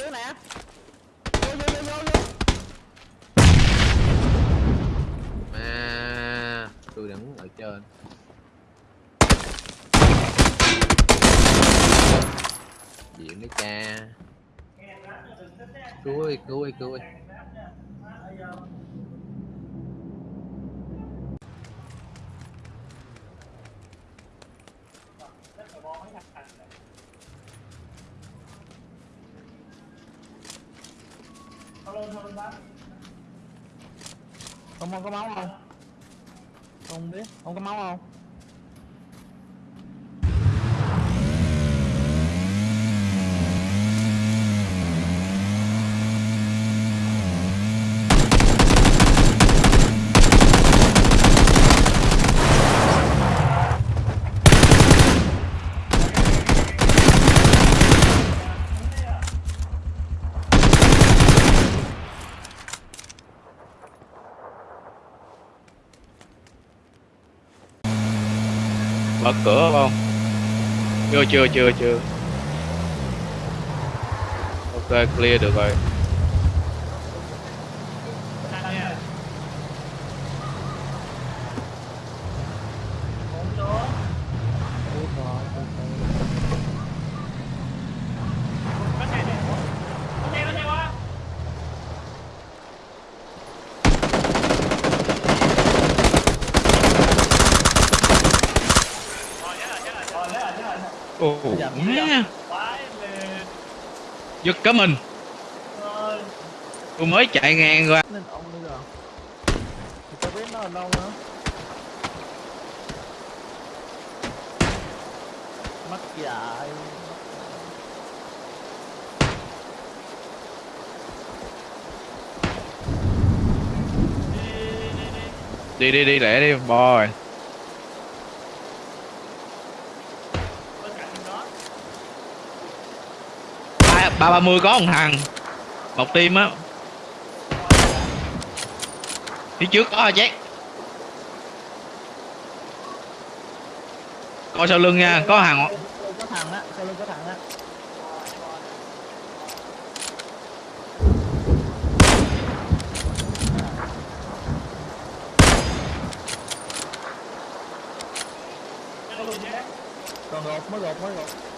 dưới nè. Vô vô vô vô vô à tôi đứng ở trên. Diễn đấy cha. Cứu ơi cứu ơi cứu ơi. Ông không có máu không? Không biết, không có máu không? Mở cửa không? Chưa chưa chưa chưa. Ok clear được rồi Biết rồi, từ từ ồ má giật cả mình. Tôi mới chạy ngang qua. Đi. Mất dạy. đi đi đi lẹ đi boy ba ba ba mươi có một thằng một team á phía trước có hả chết coi sau lưng nha có hàng có thằng á, sau lưng có thằng á. Còn mới gột, mới gột.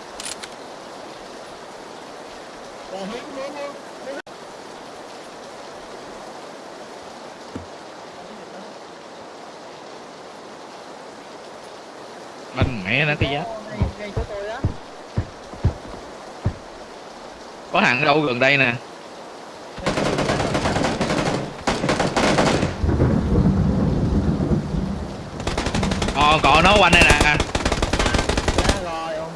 Banh mẹ nó cái giá Ngay ngay chỗ tôi á. có thằng ở đâu gần đây nè? Còn còn nó quanh đây nè. Ông.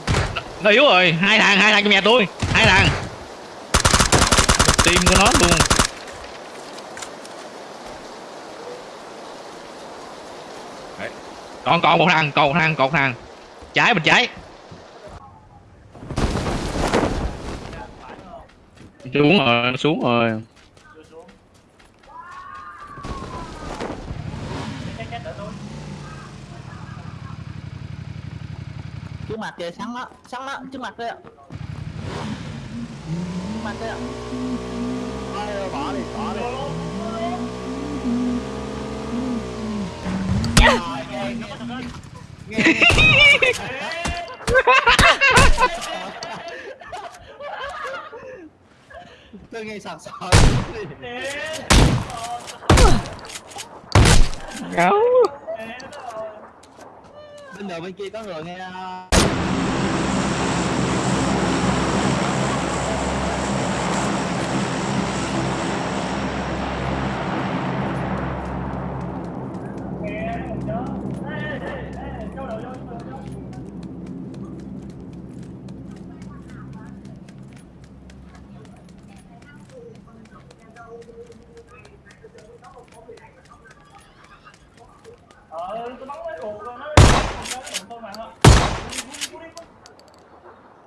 nó yếu rồi. Hai thằng hai thằng trong nhà tôi. Hai thằng tim của nó luôn. Đấy. còn còn một thằng, còn một thằng, còn một thằng. Trái bên trái. Xuống rồi xuống rồi. Trước mặt kìa, sáng đó sáng đó trước mặt kìa. Ạ trước mặt kìa bỏ đi bỏ đi nghe, nghe, nghe, nghe. tôi nghe bên đường bên kia có người nghe à Ờ, tôi bắn mấy cuộc rồi nó nó đụng tôi mà thôi.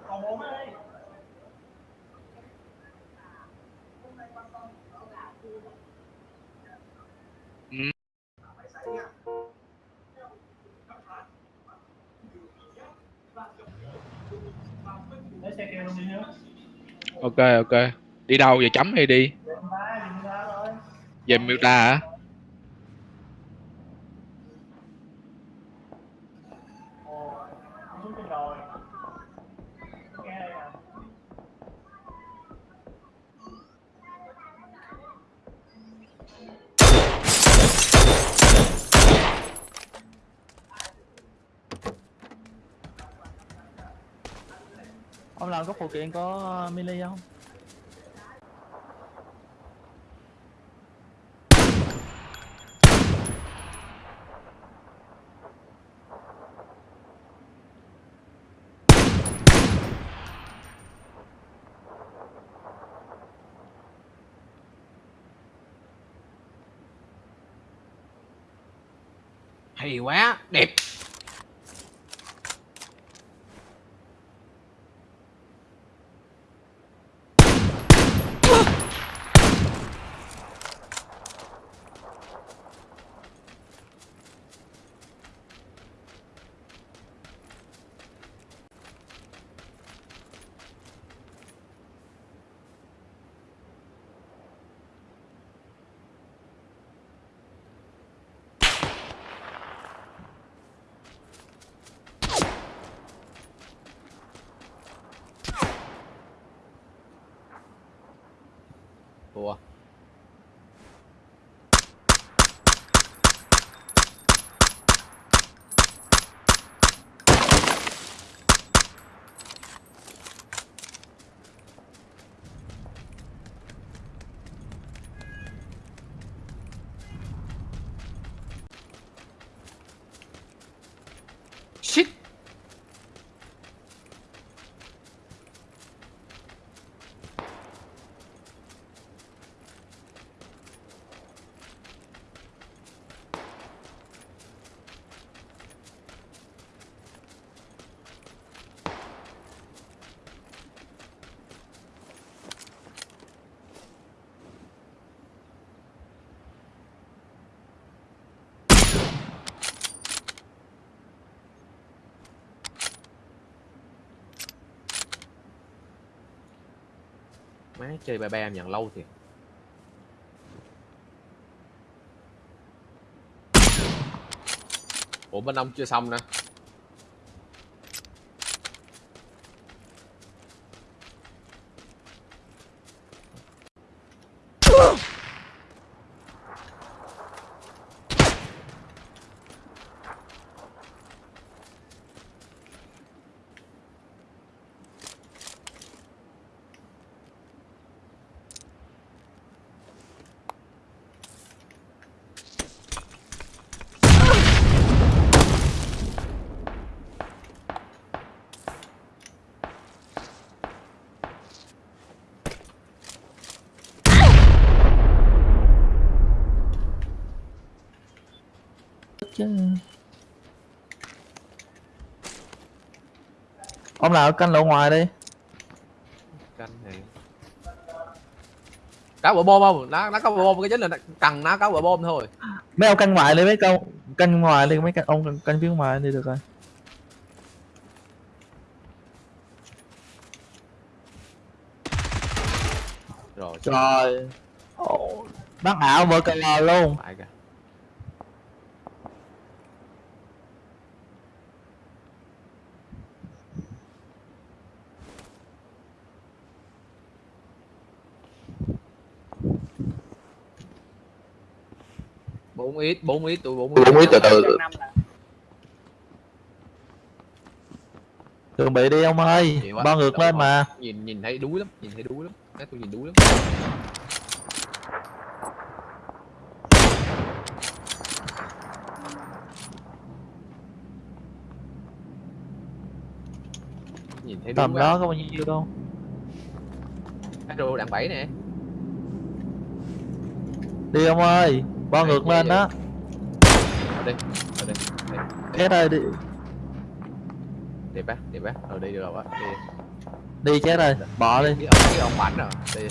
Còn bốn ở đây. Lấy xe kêu luôn đi nữa ok ok. Đi đâu giờ chấm hay đi? Về miêu ta về hả? Ông làm có phụ kiện có ờ, mini không? Hay quá đẹp. Má chơi ba ba em nhận lâu thiệt. Ủa bên ông chưa xong nè. Chứ. Ông nào canh lộ ngoài đi. Canh này cá bờ bom không? Nó nó có bờ bom cái chính là cần nó có bờ bom thôi. Mấy ông canh ngoài đi mấy câu canh ngoài đi mấy canh ông canh, phía ngoài đi được rồi. Rồi. Trời. Ồ, bắn ảo vợ cờ luôn bốn ít bốn ít tụi bốn Bốn ít. từ từ. chuẩn bị đi ông ơi bao ngược lên mà. Nhìn nhìn thấy đuối lắm nhìn thấy đuối lắm. Cái tôi nhìn đuối lắm. Nhìn thấy tầm đó có bao nhiêu đâu. Cái đồ đạn bảy nè. Đi ông ơi Đây, ngược lên đó ở đây ở đây chết ơi đi. Đẹp á đẹp á ở đây được rồi á đi. Đi chết rồi bỏ đi. cái ông cái ông bảnh rồi đi